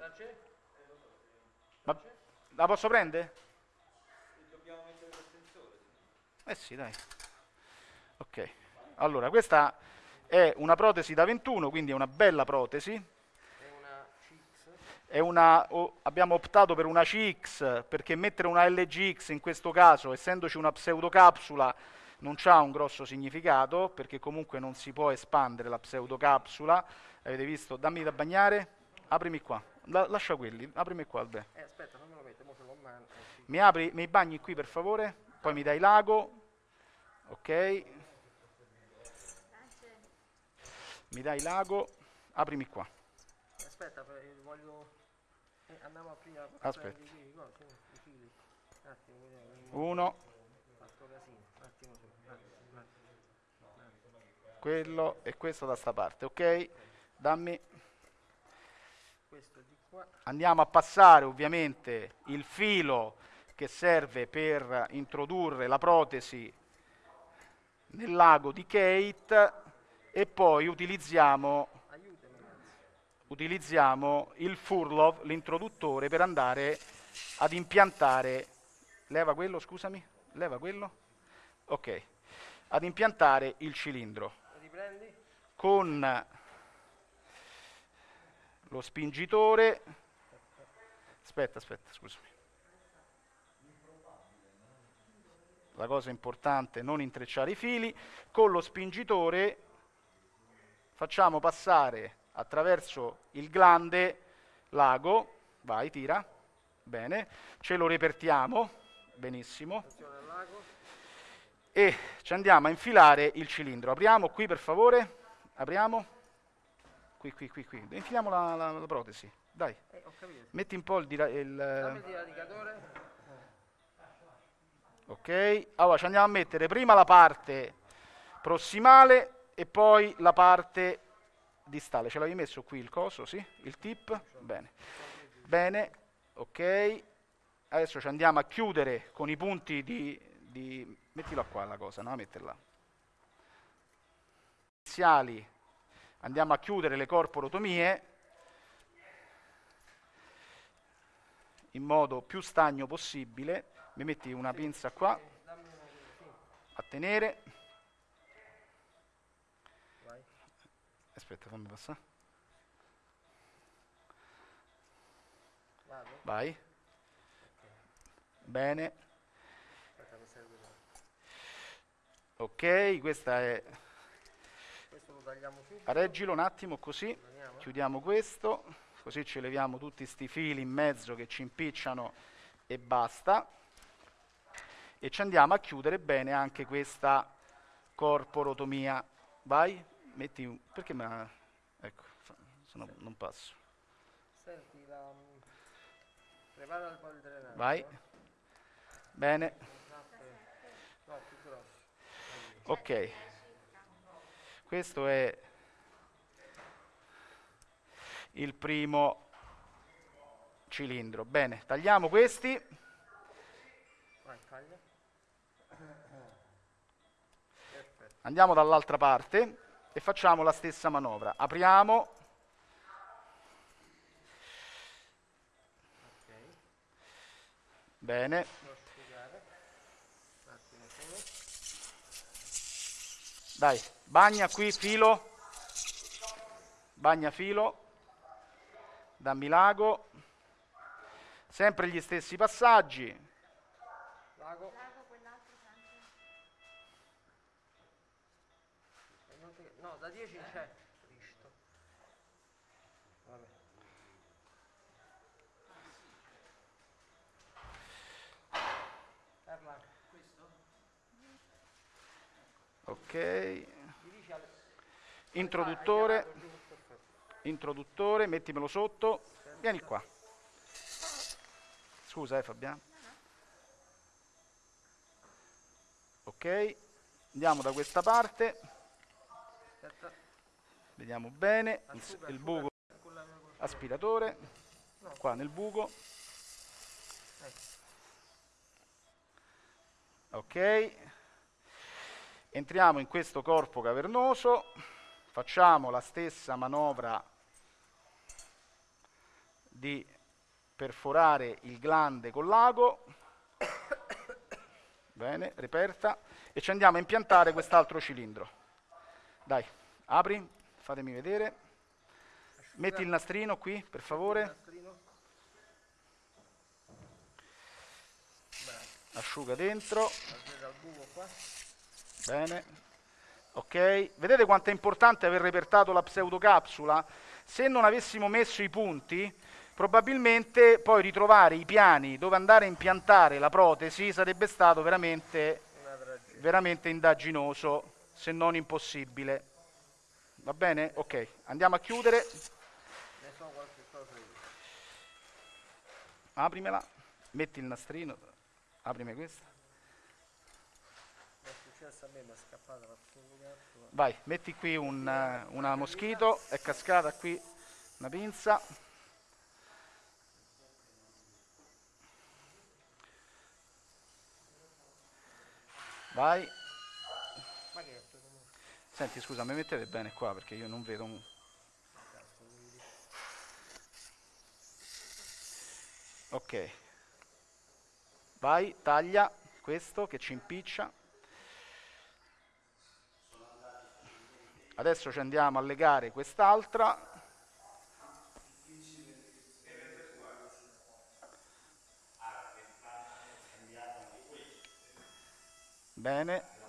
Ma la posso prendere? Eh sì, dai. Ok. Allora, questa è una protesi da 21, quindi è una bella protesi. Una oh, abbiamo optato per una CX perché mettere una LGX in questo caso, essendoci una pseudocapsula, non ha un grosso significato perché comunque non si può espandere la pseudocapsula. Avete visto? Dammi da bagnare, aprimi qua. La, lascia quelli, aprimi qua Albe. Eh, aspetta, fammelo mettere, mo se lo mano. Eh, mi apri, mi bagni qui per favore, poi mi dai l'ago. Ok. Mi dai l'ago, aprimi qua. Aspetta, voglio... Andiamo a prima... Aspetta. Uno. quello e questo da sta parte, ok? Dammi. Andiamo a passare ovviamente il filo che serve per introdurre la protesi nel lago di Kate e poi utilizziamo, utilizziamo il Furlov, l'introduttore, per andare ad impiantare, leva quello, scusami, leva quello, ok, ad impiantare il cilindro con lo spingitore. Aspetta, aspetta, scusami. La cosa importante è non intrecciare i fili. Con lo spingitore facciamo passare attraverso il glande l'ago. Vai, tira. Bene. Ce lo repertiamo. Benissimo. E ci andiamo a infilare il cilindro. Apriamo qui per favore. Apriamo. Qui, qui, qui, qui. Infiliamo la, la, la protesi. Dai. Eh, Metti un po' il, il, il. Ok. Allora ci andiamo a mettere prima la parte prossimale e poi la parte distale. Ce l'avevi messo qui il coso, sì? Il tip? Bene. Bene. Ok. Adesso ci andiamo a chiudere con i punti di, di... Mettila qua la cosa, no? Metterla iniziali andiamo a chiudere le corporotomie in modo più stagno possibile. Mi metti una pinza qua a tenere. Aspetta, fammi passare. Vai. Bene. Ok, questa è Reggilo un attimo così, chiudiamo questo, così ci leviamo tutti questi fili in mezzo che ci impicciano e basta. E ci andiamo a chiudere bene anche questa corporotomia. Vai, metti un... perché me Ecco, se no non passo. Senti, la... prepara il po' il drenaggio. Vai. Bene. Ok. Questo è il primo cilindro. Bene, tagliamo questi. (coughs) Andiamo dall'altra parte e facciamo la stessa manovra. Apriamo. Bene. Dai, bagna qui filo, bagna filo, dammi l'ago, sempre gli stessi passaggi, Lago. Ti- No, da 10 c'è. Cristo. Vabbè. Ok. mi dici al... Introduttore, Ah, introduttore, mettimelo sotto. Vieni qua. Scusa, eh Fabiano. Ok. Andiamo da questa parte. Vediamo bene il, il buco con aspiratore. Qua nel buco. Ok. Entriamo in questo corpo cavernoso. Facciamo la stessa manovra di perforare il glande col lago. Bene, reperta. E ci andiamo a impiantare quest'altro cilindro. Dai, apri, fatemi vedere. Metti il nastrino qui, per favore. Asciuga dentro. Bene. Ok, vedete quanto è importante aver repertato la pseudocapsula? Se non avessimo messo i punti, probabilmente poi ritrovare i piani dove andare a impiantare la protesi sarebbe stato veramente, veramente indaginoso, se non impossibile. Va bene? Ok, andiamo a chiudere. Aprimela, metti il nastrino, aprimi questa. Vai, metti qui un, eh, una moschito, è cascata qui una pinza. Vai. Ma che è questo rumore? Senti, scusa, mi mettete bene qua perché io non vedo un... Ok. Vai, taglia questo che ci impiccia. Adesso ci andiamo a legare quest'altra. Bene.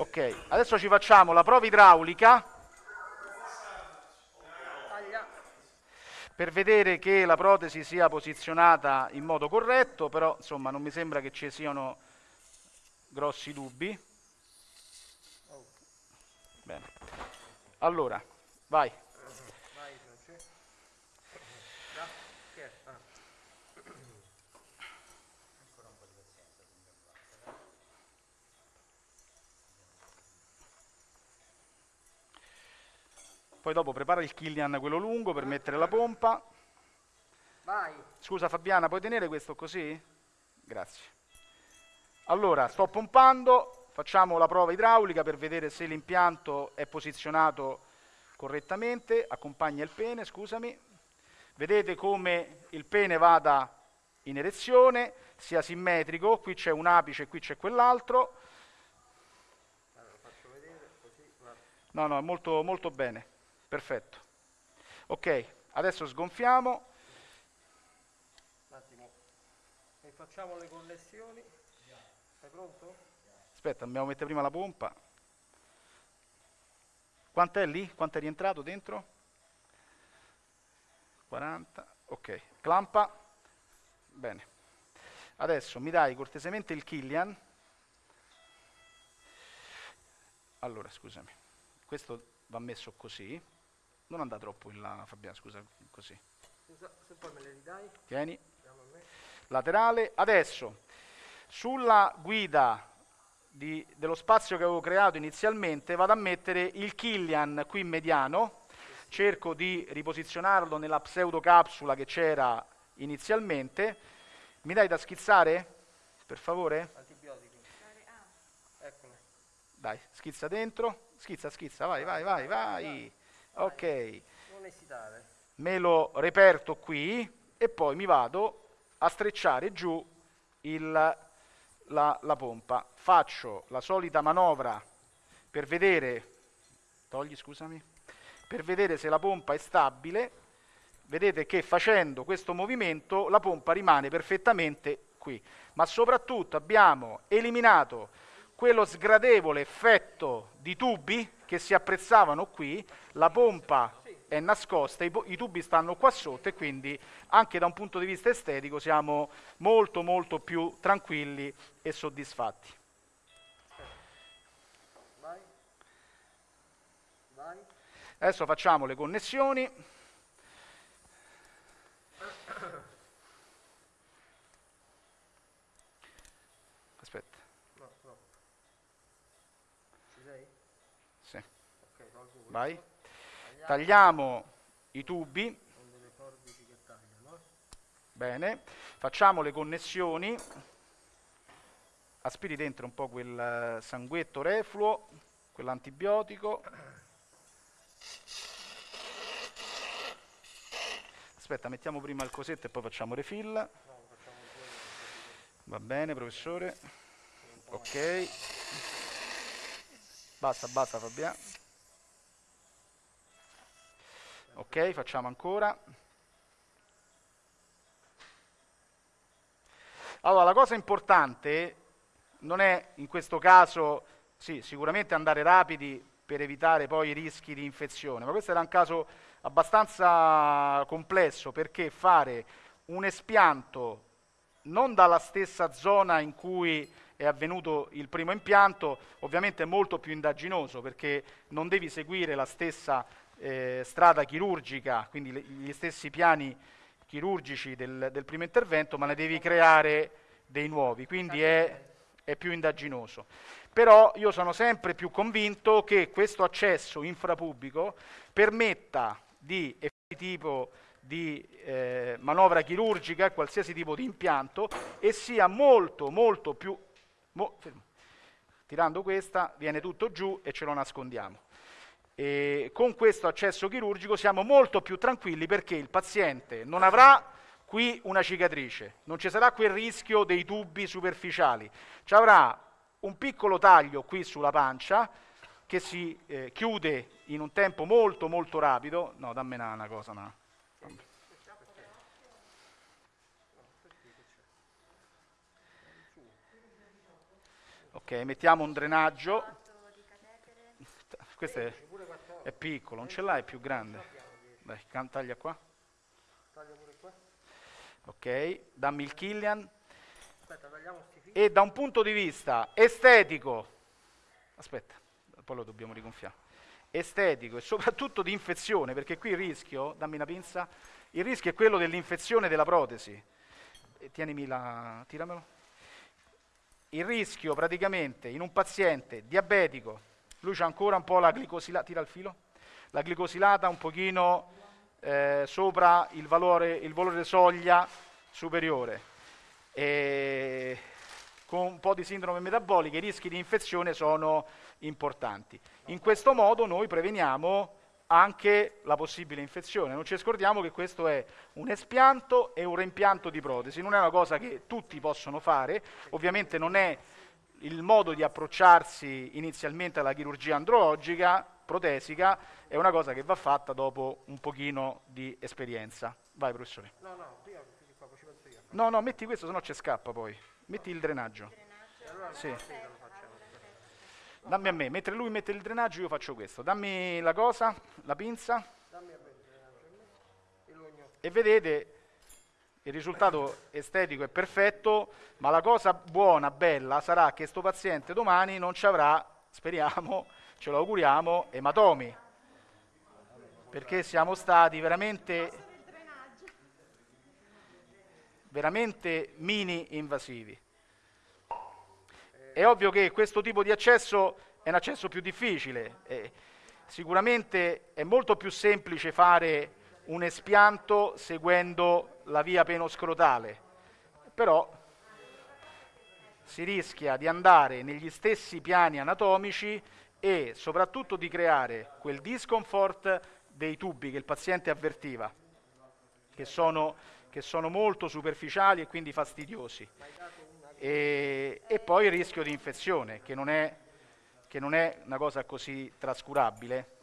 Ok, adesso ci facciamo la prova idraulica per vedere che la protesi sia posizionata in modo corretto, però insomma non mi sembra che ci siano grossi dubbi. Bene. Allora, vai, Francesco. Da. Che è? Ah. Poi dopo prepara il Killian quello lungo per mettere la pompa. Vai. Scusa Fabiana, puoi tenere questo così? Grazie. Allora, sto pompando, facciamo la prova idraulica per vedere se l'impianto è posizionato correttamente. Accompagna il pene, scusami. Vedete come il pene vada in erezione, sia simmetrico, qui c'è un apice e qui c'è quell'altro. No, no, molto, molto bene, perfetto. Ok, adesso sgonfiamo. Un attimo. E facciamo le connessioni. Sei pronto? Aspetta, dobbiamo mettere prima la pompa. Quant'è lì? Quanto è rientrato dentro? 40, ok. Clampa. Bene. Adesso mi dai cortesemente il Killian. Allora, scusami. Questo va messo così. Non andare troppo in là, Fabiano, scusa, così. Scusa, se poi me le ridai. Tieni. Laterale. Adesso, sulla guida di- dello spazio che avevo creato inizialmente, vado a mettere il Killian qui mediano, cerco di riposizionarlo nella pseudocapsula che c'era inizialmente. Mi dai da schizzare? Per favore? Antibiotici. Ah, Eccolo. Dai, schizza dentro. Schizza, schizza, vai, vai, vai, vai. Ok, Non esitare. me lo reperto qui e poi mi vado a strecciare giù il- la, la pompa. Faccio la solita manovra per vedere, togli scusami, per vedere se la pompa è stabile. vedete che facendo questo movimento la pompa rimane perfettamente qui. Ma soprattutto abbiamo eliminato quello sgradevole effetto di tubi che si apprezzavano qui, la pompa è nascosta, i, i, tubi stanno qua sotto e quindi anche da un punto di vista estetico siamo molto molto più tranquilli e soddisfatti. Adesso facciamo le connessioni. Aspetta. No, no. Ci sei? Sì. Ok, tolgo questo. Vai. Tagliamo i tubi. Bene. Facciamo le connessioni. Aspiri dentro un po' quel eh, sanguetto refluo, quell'antibiotico. Aspetta, mettiamo prima il cosetto e poi facciamo refill. Va bene, professore. Ok. Basta, basta Fabiano. Ok, facciamo ancora. Allora, la cosa importante non è in questo caso, sì, sicuramente andare rapidi per evitare poi i rischi di infezione, ma questo era un caso abbastanza complesso perché fare un espianto non dalla stessa zona in cui è avvenuto il primo impianto, ovviamente è molto più indaginoso perché non devi seguire la stessa eh, strada chirurgica, quindi le- gli stessi piani chirurgici del, del primo intervento, ma ne devi creare dei nuovi, quindi è, è più indaginoso. Però io sono sempre più convinto che questo accesso infrapubblico permetta di effettuare tipo di eh, manovra chirurgica, qualsiasi tipo di impianto, e sia molto, molto più... mo- tirando questa viene tutto giù e ce lo nascondiamo. E con questo accesso chirurgico siamo molto più tranquilli perché il paziente non avrà qui una cicatrice, non ci sarà quel rischio dei tubi superficiali, ci avrà un piccolo taglio qui sulla pancia che si eh, chiude in un tempo molto molto rapido. No, dammi una, una cosa, una. Ok, mettiamo un drenaggio. Questo è, Pure 14. È piccolo, non ce l'hai, è più grande. Dai, taglia qua. Taglia pure qua. Ok, dammi il Killian. Aspetta, tagliamo. E da un punto di vista estetico, aspetta, poi lo dobbiamo rigonfiare, estetico e soprattutto di infezione, perché qui il rischio, dammi una pinza, il rischio è quello dell'infezione della protesi. E tienimi la, tiramelo. Il rischio praticamente in un paziente diabetico, lui c'ha ancora un po' la glicosilata, tira il filo, la glicosilata un pochino eh, sopra il valore, il valore soglia superiore e con un po' di sindrome metabolica i rischi di infezione sono importanti. In questo modo noi preveniamo anche la possibile infezione. Non ci scordiamo che questo è un espianto e un reimpianto di protesi, non è una cosa che tutti possono fare, ovviamente non è il modo di approcciarsi inizialmente alla chirurgia andrologica, protesica, è una cosa che va fatta dopo un pochino di esperienza. Vai professore. No, no, prima questi qua, poi ci penso io. No, no, metti questo, sennò ci scappa poi. Metti il drenaggio. E allora Sì. Dammi a me, mentre lui mette il drenaggio io faccio questo. Dammi la cosa, la pinza il drenaggio e vedete il risultato estetico è perfetto, ma la cosa buona, bella, sarà che sto paziente domani non ci avrà, speriamo, ce lo auguriamo, ematomi. Perché siamo stati veramente, veramente mini invasivi. È ovvio che questo tipo di accesso è un accesso più difficile. eh, sicuramente è molto più semplice fare un espianto seguendo la via penoscrotale, però si rischia di andare negli stessi piani anatomici e soprattutto di creare quel discomfort dei tubi che il paziente avvertiva, che sono, che sono molto superficiali e quindi fastidiosi. E, e poi il rischio di infezione, che non è, che non è una cosa così trascurabile.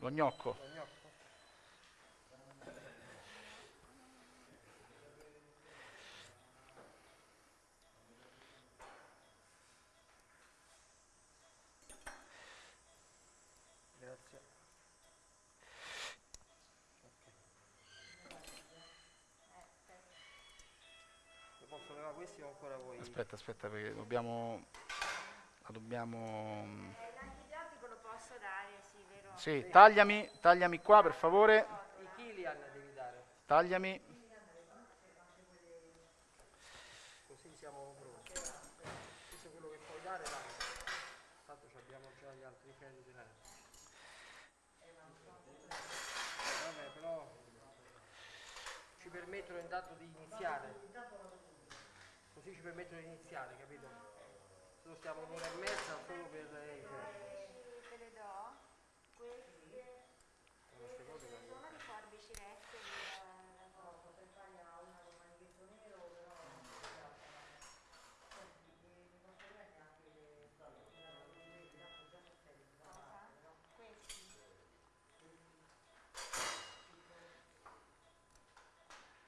Lo gnocco. Lo gnocco? Grazie. Io posso levare questi o ancora voi? Aspetta, aspetta, perché dobbiamo... La dobbiamo... Eh, l'antibiotico lo posso dare, sì, tagliami, tagliami qua per favore. I Kilian devi dare, Tagliami. così siamo pronti. Questo è quello che puoi dare, dai. Tanto ci abbiamo già gli altri crediti là. Vabbè, però ci permettono intanto di iniziare. Così ci permettono di iniziare, capito? Se no stiamo un'ora e mezza solo per... eh, Te le do. Queste queste cose che- sono di forbici rette di... Questi.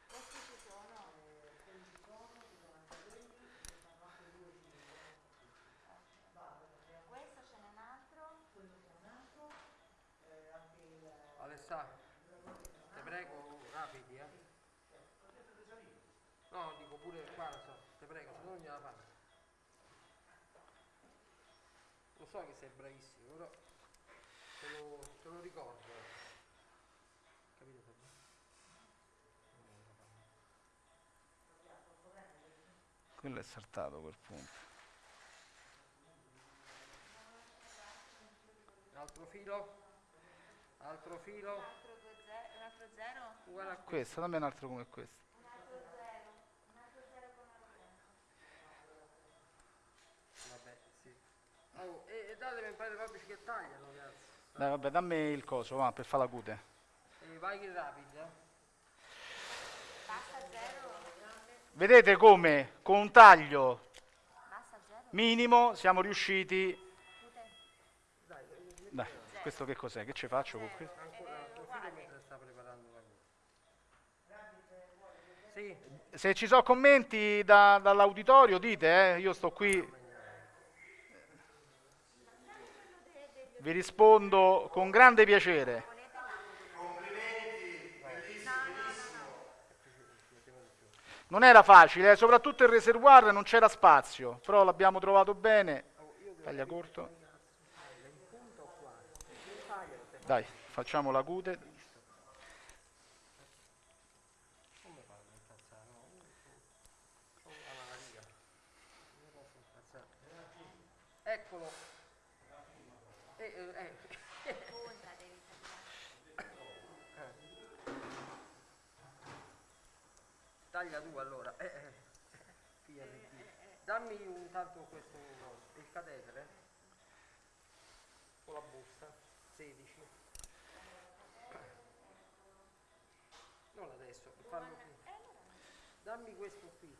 Questi ci sono. Questo ce n'è un altro. Alessà, ti prego, rapidi, eh. No, dico pure qua, lo so, ti prego, se no non gliela fanno. Lo so che sei bravissimo, però te lo, te lo ricordo. Capito Fabio? Quello è saltato quel punto. Un altro filo? Altro filo? Un altro, due ze- un altro zero? Uguale a questo. Questo, dammi un altro come questo. Un altro zero. Un altro zero con la Vabbè, sì. Oh, e, e datemi un paio di fabrici che tagliano, ragazzi. Dai, vabbè, dammi il coso, va, per fare la cute. E vai che rapidi, eh. Basta zero? Vedete come con un taglio minimo siamo riusciti... Cute? Dai, eh, Dai, questo che cos'è? Che ci faccio con questo? Se ci sono commenti da- dall'auditorio dite, eh, io sto qui. Vi rispondo con grande piacere. Non era facile, eh, soprattutto il reservoir non c'era spazio, però l'abbiamo trovato bene. Taglia corto. Dai, facciamo la cute. come fanno a incazzare? No, sono alla riga. Non mi posso incazzare. Eccolo. Eh, eh, eh. Punta devi tagliare. Taglia tu allora. Eh, eh. Figlia di Dio. Dammi un tanto questo il catetere con la busta 16. Non adesso, fallo qui. Dammi questo qui.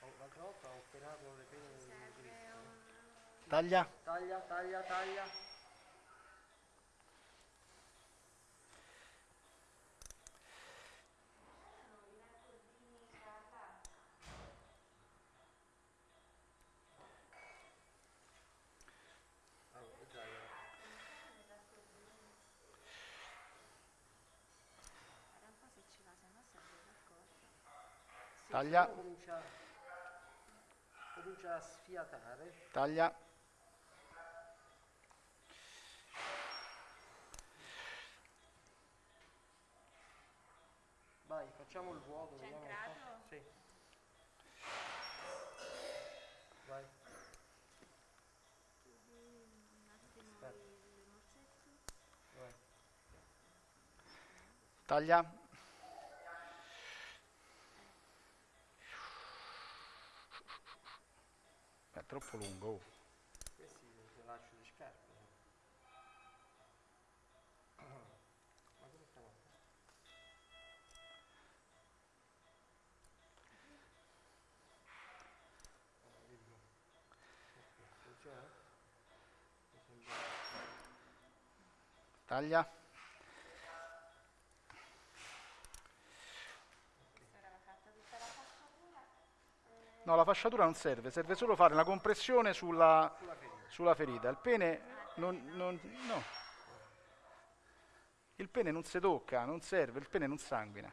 Oh, L'altra volta ho operato le pene di Cristo. Taglia. Taglia, taglia, taglia. Taglia. Comincia, comincia a sfiatare. Taglia. Vai, facciamo il vuoto. C'è entrato? Sì. Vai. Un attimo Aspetta. il il morsetto. Vai. Taglia. È troppo lungo. oh. Questi li lascio di scarpe. Ma come stiamo a fare? Taglia. No, la fasciatura non serve, serve solo fare una compressione sulla, sulla ferita. Il pene non, non- no. Il pene non si tocca, non serve, il pene non sanguina.